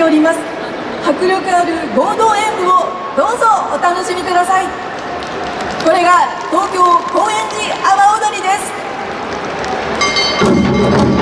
ております。迫力ある合同演舞をどうぞお楽しみください。これが東京高円寺阿波踊りです。